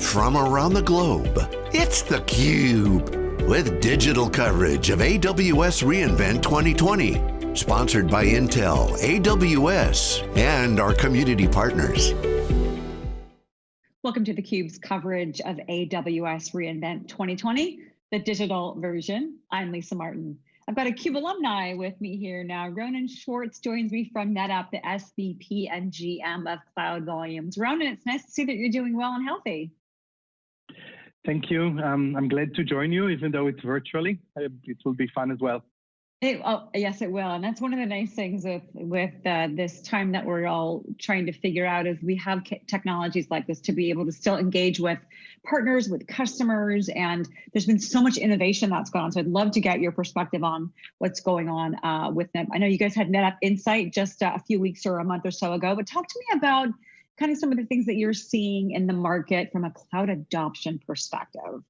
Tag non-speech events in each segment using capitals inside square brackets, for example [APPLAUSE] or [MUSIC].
from around the globe. It's theCUBE, with digital coverage of AWS reInvent 2020. Sponsored by Intel, AWS, and our community partners. Welcome to theCUBE's coverage of AWS reInvent 2020, the digital version. I'm Lisa Martin. I've got a CUBE alumni with me here now. Ronen Schwartz joins me from NetApp, the SVP and GM of Cloud Volumes. Ronen, it's nice to see that you're doing well and healthy. Thank you. Um, I'm glad to join you, even though it's virtually. Uh, it will be fun as well. It, oh, yes, it will. And that's one of the nice things with, with uh, this time that we're all trying to figure out is we have technologies like this to be able to still engage with partners, with customers. And there's been so much innovation that's gone on. So I'd love to get your perspective on what's going on uh, with them. I know you guys had NetApp Insight just uh, a few weeks or a month or so ago, but talk to me about kind of some of the things that you're seeing in the market from a cloud adoption perspective.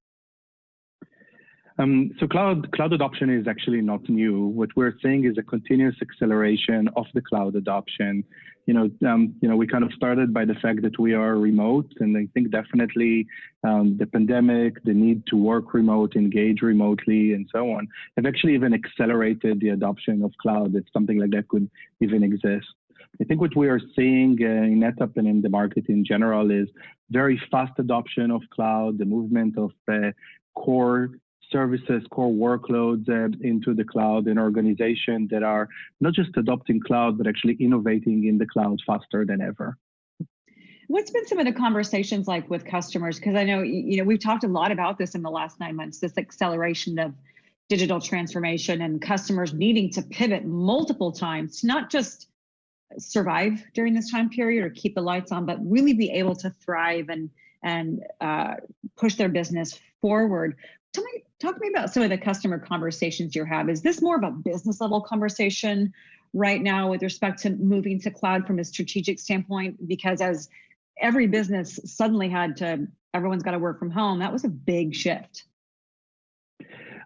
Um, so cloud cloud adoption is actually not new. What we're seeing is a continuous acceleration of the cloud adoption. You know, um, you know, we kind of started by the fact that we are remote, and I think definitely um, the pandemic, the need to work remote, engage remotely, and so on, have actually even accelerated the adoption of cloud. That something like that could even exist. I think what we are seeing uh, in NetApp and in the market in general is very fast adoption of cloud, the movement of uh, core services, core workloads uh, into the cloud and organizations that are not just adopting cloud, but actually innovating in the cloud faster than ever. What's been some of the conversations like with customers? Because I know, you know, we've talked a lot about this in the last nine months, this acceleration of digital transformation and customers needing to pivot multiple times, not just survive during this time period or keep the lights on, but really be able to thrive and and uh, push their business forward. Tell me, talk to me about some of the customer conversations you have. Is this more of a business level conversation right now with respect to moving to cloud from a strategic standpoint? Because as every business suddenly had to, everyone's got to work from home, that was a big shift.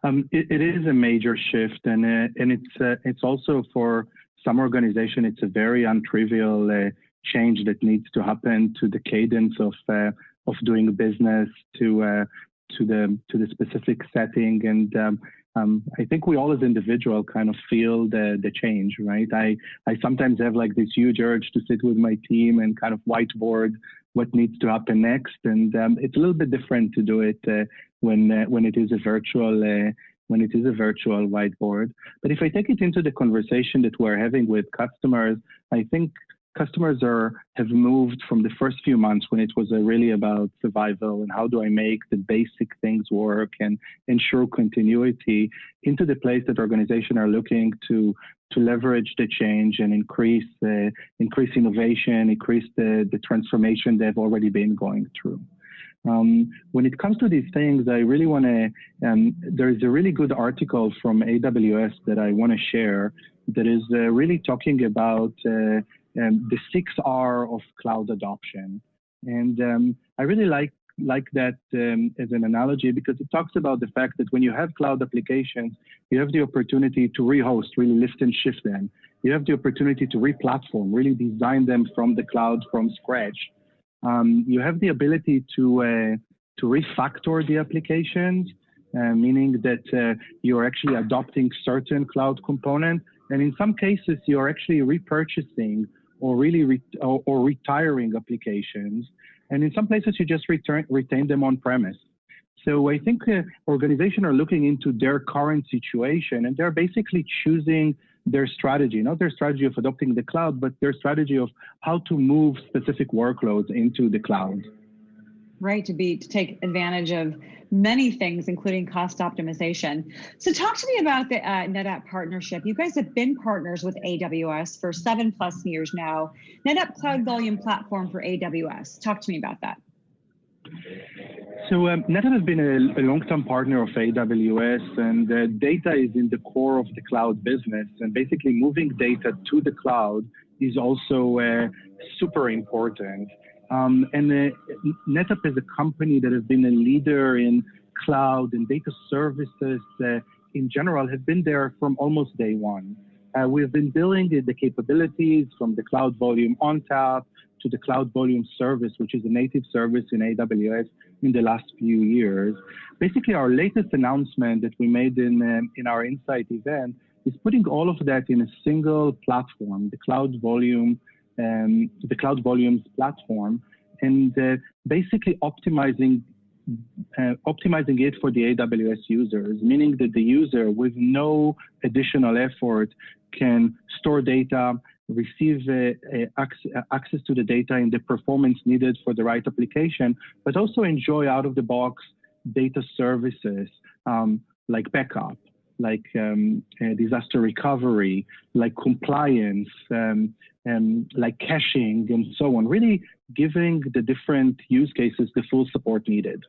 Um, it, it is a major shift, and uh, and it's uh, it's also for some organization it's a very untrivial uh, change that needs to happen to the cadence of uh, of doing business, to uh, to the to the specific setting and um, um, I think we all as individual kind of feel the the change, right? I I sometimes have like this huge urge to sit with my team and kind of whiteboard what needs to happen next, and um, it's a little bit different to do it uh, when uh, when it is a virtual uh, when it is a virtual whiteboard. But if I take it into the conversation that we're having with customers, I think customers are have moved from the first few months when it was uh, really about survival and how do I make the basic things work and ensure continuity into the place that organizations are looking to to leverage the change and increase uh, increase innovation, increase the, the transformation they've already been going through. Um, when it comes to these things, I really want to, um, there is a really good article from AWS that I want to share that is uh, really talking about uh, um, the six R of cloud adoption. And um, I really like like that um, as an analogy because it talks about the fact that when you have cloud applications, you have the opportunity to rehost, really lift and shift them. You have the opportunity to re-platform, really design them from the cloud from scratch. Um, you have the ability to uh, to refactor the applications, uh, meaning that uh, you're actually adopting certain cloud component, and in some cases you're actually repurchasing or really re or, or, retiring applications. And in some places, you just return, retain them on premise. So I think uh, organizations are looking into their current situation and they're basically choosing their strategy, not their strategy of adopting the cloud, but their strategy of how to move specific workloads into the cloud. Right to be to take advantage of many things including cost optimization. So talk to me about the uh, netapp partnership. You guys have been partners with aws for seven plus years now. Netapp cloud volume platform for aws talk to me about that so um, NetApp has been a, a long-term partner of AWS, and uh, data is in the core of the cloud business. And basically, moving data to the cloud is also uh, super important. Um, and uh, NetApp is a company that has been a leader in cloud and data services uh, in general, has been there from almost day one. Uh, we've been building the, capabilities from the cloud volume ONTAP to the Cloud Volume Service, which is a native service in AWS in the last few years. Basically, our latest announcement that we made in, um, in our Insight event is putting all of that in a single platform, the Cloud Volume, um, the Cloud Volumes platform, and uh, basically optimizing uh, optimizing it for the AWS users, meaning that the user with no additional effort can store data, receive uh, uh, access to the data and the performance needed for the right application, but also enjoy out of the box data services um, like backup, like um, uh, disaster recovery, like compliance, um, and like caching and so on, really giving the different use cases the full support needed.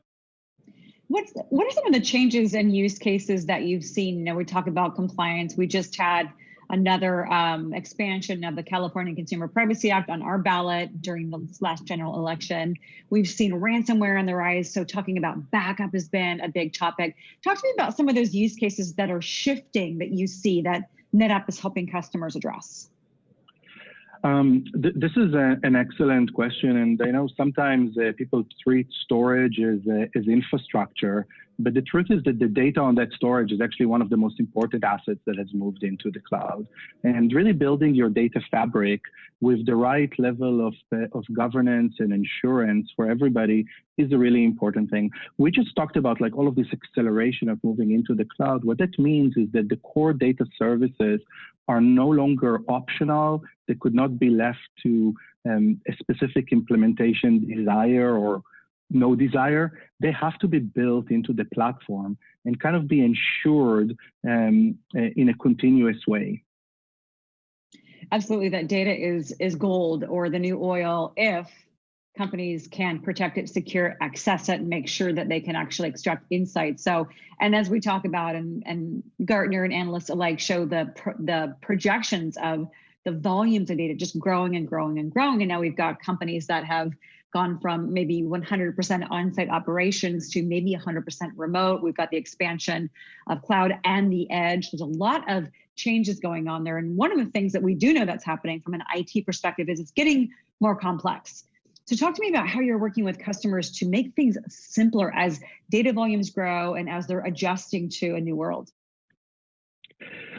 What's what are some of the changes and use cases that you've seen? You know, we talk about compliance. We just had another um, expansion of the California Consumer Privacy Act on our ballot during the last general election. We've seen ransomware on the rise. So talking about backup has been a big topic. Talk to me about some of those use cases that are shifting that you see that NetApp is helping customers address. Um, th this is a, an excellent question, and I know sometimes uh, people treat storage as, uh, as infrastructure, but the truth is that the data on that storage is actually one of the most important assets that has moved into the cloud. And really building your data fabric with the right level of, of governance and insurance for everybody is a really important thing. We just talked about like all of this acceleration of moving into the cloud. What that means is that the core data services are no longer optional. They could not be left to um, a specific implementation desire or no desire. They have to be built into the platform and kind of be ensured um, in a continuous way. Absolutely, that data is is gold or the new oil if companies can protect it, secure, access it, and make sure that they can actually extract insights. So, and as we talk about, and, and Gartner and analysts alike show the the projections of the volumes of data just growing and growing and growing. And now we've got companies that have gone from maybe 100% on-site operations to maybe 100% remote. We've got the expansion of cloud and the edge. There's a lot of changes going on there. And one of the things that we do know that's happening from an IT perspective is it's getting more complex. So talk to me about how you're working with customers to make things simpler as data volumes grow and as they're adjusting to a new world.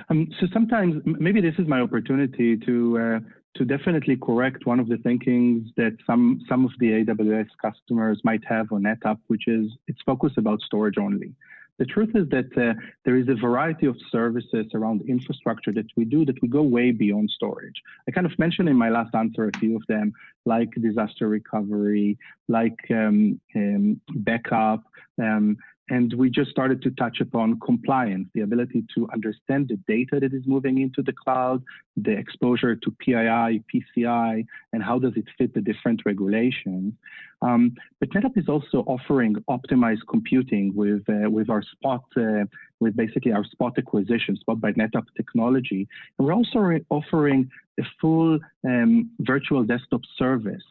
Um, so sometimes maybe this is my opportunity to uh, to definitely correct one of the thinkings that some some of the AWS customers might have on NetApp, which is it's focused about storage only. The truth is that uh, there is a variety of services around infrastructure that we do that we go way beyond storage. I kind of mentioned in my last answer a few of them, like disaster recovery, like um, um, backup, um, and we just started to touch upon compliance, the ability to understand the data that is moving into the cloud, the exposure to PII, PCI, and how does it fit the different regulations. Um, but NetApp is also offering optimized computing with, uh, with our Spot, uh, with basically our Spot acquisition, Spot by NetApp technology. And we're also offering a full um, virtual desktop service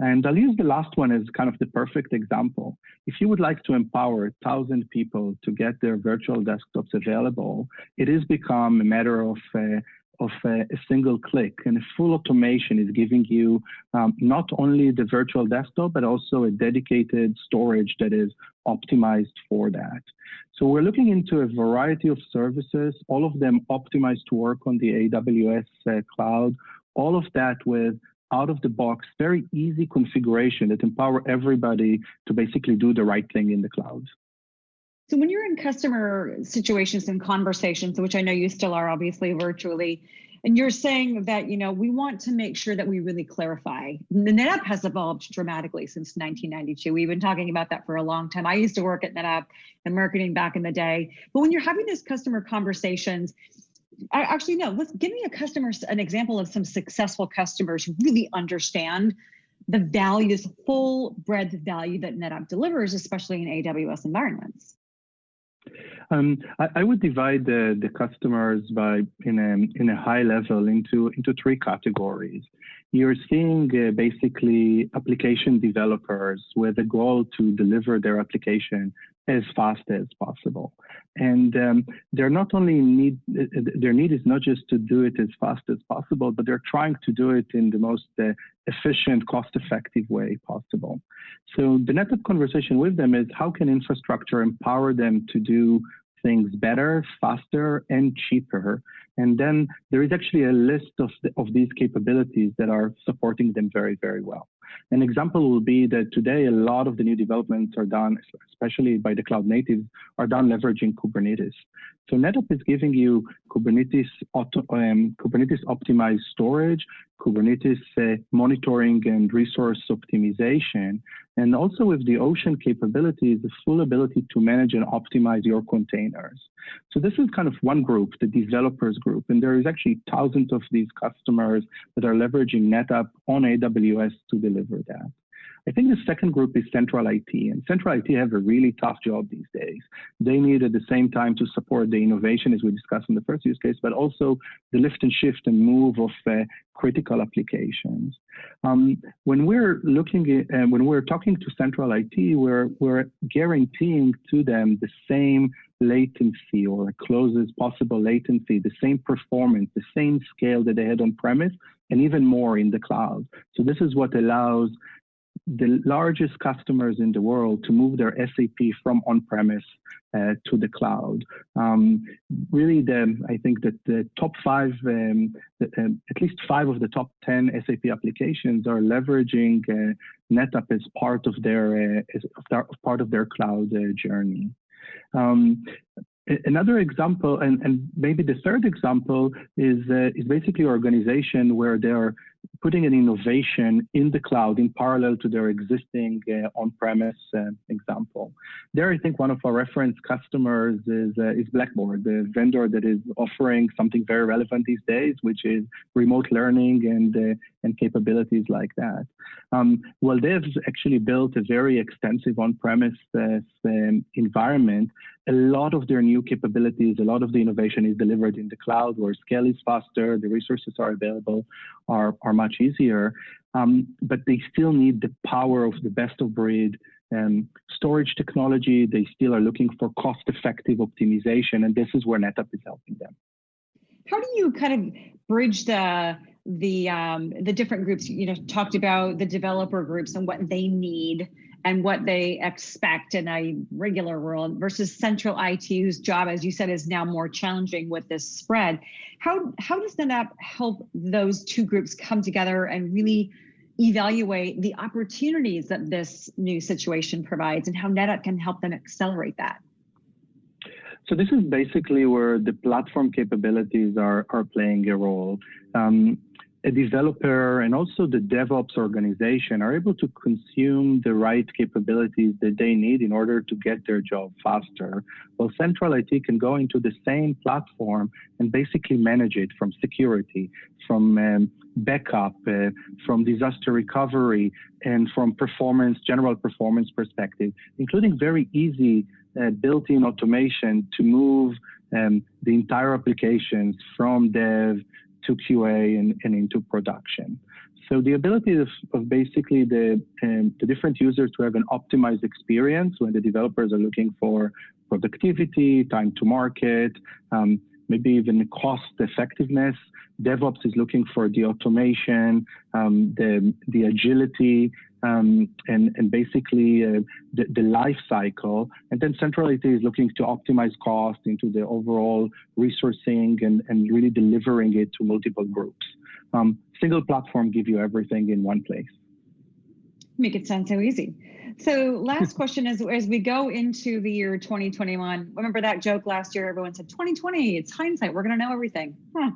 and I'll use the last one as kind of the perfect example. If you would like to empower 1,000 people to get their virtual desktops available, it has become a matter of uh, of a, a, single click and a full automation is giving you um, not only the virtual desktop, but also a dedicated storage that is optimized for that. So we're looking into a variety of services, all of them optimized to work on the AWS uh, cloud, all of that with out of the box, very easy configuration that empower everybody to basically do the right thing in the cloud. So when you're in customer situations and conversations, which I know you still are obviously virtually, and you're saying that you know we want to make sure that we really clarify. The NetApp has evolved dramatically since 1992. We've been talking about that for a long time. I used to work at NetApp and marketing back in the day. But when you're having these customer conversations, actually no let's give me a customer an example of some successful customers who really understand the values full breadth value that netapp delivers especially in aws environments Um, I, I, would divide the, the customers by in a, in a high level into, into three categories. You're seeing uh, basically application developers with a goal to deliver their application as fast as possible. And um, they're not only need, their need is not just to do it as fast as possible, but they're trying to do it in the most uh, efficient, cost effective way possible. So the NetApp conversation with them is how can infrastructure empower them to do things better, faster, and cheaper. And then there is actually a list of, the, of these capabilities that are supporting them very, very well. An example will be that today a lot of the new developments are done, especially by the cloud natives, are done leveraging Kubernetes. So NetApp is giving you Kubernetes, auto, um, Kubernetes optimized storage, Kubernetes uh, monitoring and resource optimization, and also with the Ocean capabilities, the full ability to manage and optimize your containers. So this is kind of one group, the developers group, and there is actually thousands of these customers that are leveraging NetApp on AWS to deliver that. I think the second group is central IT, and central IT have a really tough job these days. They need at the same time to support the innovation as we discussed in the first use case, but also the lift and shift and move of uh, critical applications. Um, when we're looking at, uh, when we're talking to central IT, we're, we're guaranteeing to them the same latency or closest possible latency, the same performance, the same scale that they had on premise, and even more in the cloud. So this is what allows the largest customers in the world to move their SAP from on-premise uh, to the cloud. Um, really, the, I think that the top five, um, the, uh, at least five of the top 10 SAP applications are leveraging uh, NetApp as part of their, uh, as part of their cloud uh, journey. Um, another example, and, and maybe the third example, is, uh, is basically organization where they're putting an innovation in the cloud in parallel to their existing uh, on-premise uh, example. There, I think one of our reference customers is, uh, is Blackboard, the vendor that is offering something very relevant these days, which is remote learning and, uh, and capabilities like that. Um, well, they've actually built a very extensive on-premise uh, um, environment. A lot of their new capabilities, a lot of the innovation is delivered in the cloud where scale is faster, the resources are available, are, are much easier, um, but they still need the power of the best of breed um, storage technology. They still are looking for cost effective optimization, and this is where NetApp is helping them. How do you kind of bridge the the um, the different groups? You know, talked about the developer groups and what they need and what they expect in a regular world versus central IT, whose job, as you said, is now more challenging with this spread. How, how does NetApp help those two groups come together and really evaluate the opportunities that this new situation provides and how NetApp can help them accelerate that? So this is basically where the platform capabilities are, are playing a role. Um, a developer and also the DevOps organization are able to consume the right capabilities that they need in order to get their job faster. Well, Central IT can go into the same platform and basically manage it from security, from um, backup, uh, from disaster recovery, and from performance, general performance perspective, including very easy uh, built-in automation to move um, the entire applications from dev to QA and, and into production. So the ability of, of basically the, um, the different users to have an optimized experience when the developers are looking for productivity, time to market, um, maybe even cost effectiveness. DevOps is looking for the automation, um, the, the agility, um, and, and basically uh, the, the life cycle. And then Central IT is looking to optimize cost into the overall resourcing and, and really delivering it to multiple groups. Um, single platform give you everything in one place. Make it sound so easy. So last [LAUGHS] question is, as we go into the year 2021, remember that joke last year, everyone said 2020, it's hindsight, we're gonna know everything. Huh.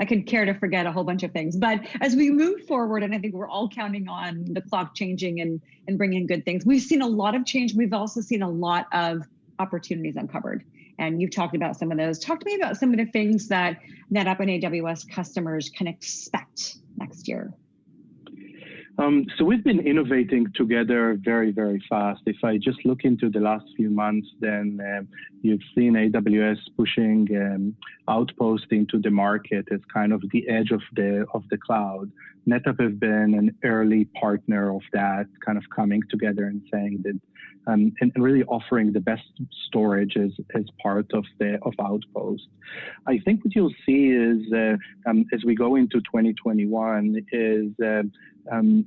I could care to forget a whole bunch of things. But as we move forward, and I think we're all counting on the clock changing and, and bringing good things, we've seen a lot of change. We've also seen a lot of opportunities uncovered. And you've talked about some of those. Talk to me about some of the things that NetApp and AWS customers can expect next year. Um, so we've been innovating together very, very fast. If I just look into the last few months, then um, you've seen AWS pushing um, Outpost into the market as kind of the edge of the of the cloud. NetApp has been an early partner of that, kind of coming together and saying that, um, and, and, really offering the best storage as, as part of the of Outpost. I think what you'll see is uh, um, as we go into 2021 is uh, um,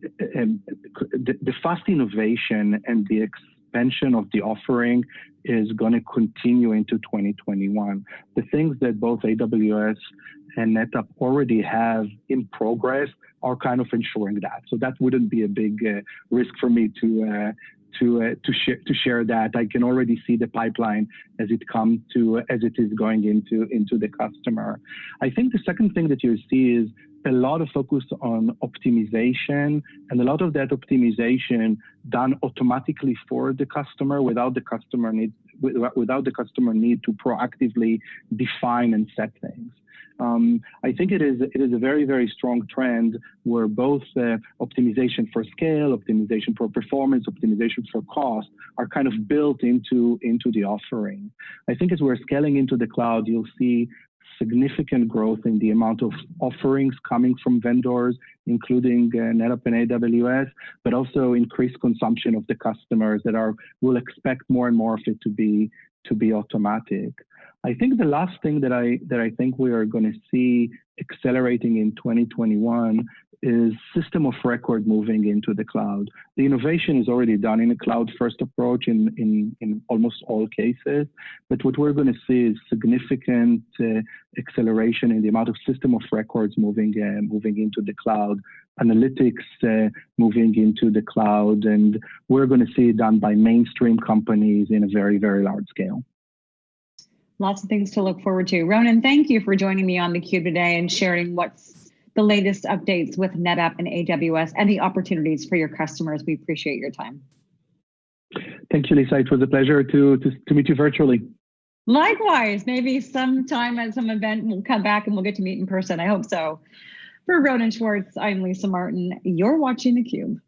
the, fast innovation and the expansion of the offering is going to continue into 2021. The things that both AWS and NetApp already have in progress are kind of ensuring that. So that wouldn't be a big uh, risk for me to uh, to uh, to share to share that. I can already see the pipeline as it comes to as it is going into into the customer. I think the second thing that you see is a lot of focus on optimization and a lot of that optimization done automatically for the customer without the customer need without the customer need to proactively define and set things. Um, I think it is it is a very very strong trend where both uh, optimization for scale, optimization for performance, optimization for cost are kind of built into into the offering. I think as we're scaling into the cloud, you'll see significant growth in the amount of offerings coming from vendors, including uh, NetApp and AWS, but also increased consumption of the customers that are will expect more and more of it to be to be automatic. I think the last thing that I that I think we are going to see accelerating in 2021 is system of record moving into the cloud. The innovation is already done in a cloud first approach in, in, in almost all cases, but what we're going to see is significant uh, acceleration in the amount of system of records moving, uh, moving into the cloud, analytics uh, moving into the cloud, and we're going to see it done by mainstream companies in a very, very large scale. Lots of things to look forward to. Ronen, thank you for joining me on theCUBE today and sharing what's the latest updates with NetApp and AWS and the opportunities for your customers. We appreciate your time. Thank you, Lisa. It was a pleasure to, to, to meet you virtually. Likewise, maybe sometime at some event we'll come back and we'll get to meet in person. I hope so. For Ronen Schwartz, I'm Lisa Martin. You're watching theCUBE.